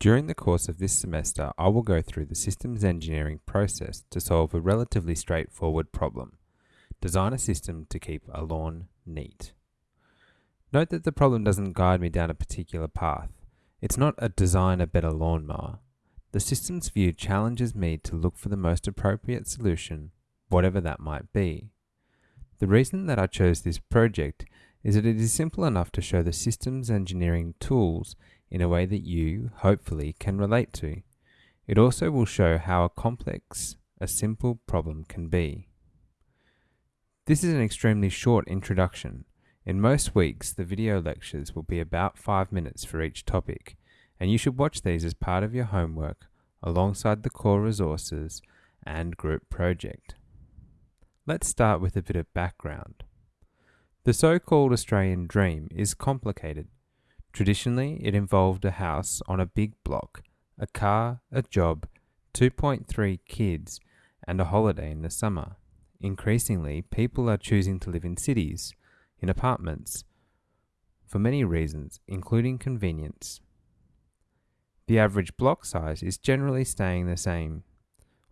During the course of this semester, I will go through the systems engineering process to solve a relatively straightforward problem. Design a system to keep a lawn neat. Note that the problem doesn't guide me down a particular path. It's not a design a better lawnmower. The systems view challenges me to look for the most appropriate solution, whatever that might be. The reason that I chose this project is that it is simple enough to show the systems engineering tools in a way that you, hopefully, can relate to. It also will show how a complex a simple problem can be. This is an extremely short introduction. In most weeks, the video lectures will be about 5 minutes for each topic, and you should watch these as part of your homework alongside the core resources and group project. Let's start with a bit of background. The so-called Australian dream is complicated Traditionally, it involved a house on a big block, a car, a job, 2.3 kids, and a holiday in the summer. Increasingly, people are choosing to live in cities, in apartments, for many reasons, including convenience. The average block size is generally staying the same,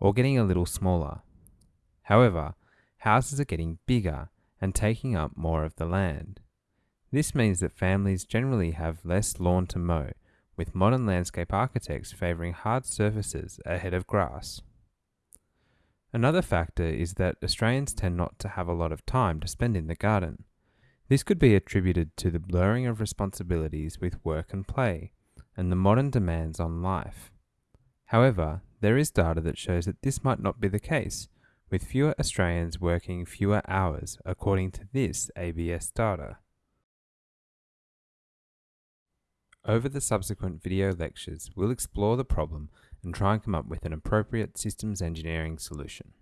or getting a little smaller. However, houses are getting bigger and taking up more of the land. This means that families generally have less lawn to mow, with modern landscape architects favouring hard surfaces ahead of grass. Another factor is that Australians tend not to have a lot of time to spend in the garden. This could be attributed to the blurring of responsibilities with work and play, and the modern demands on life. However, there is data that shows that this might not be the case, with fewer Australians working fewer hours, according to this ABS data. Over the subsequent video lectures, we'll explore the problem and try and come up with an appropriate systems engineering solution.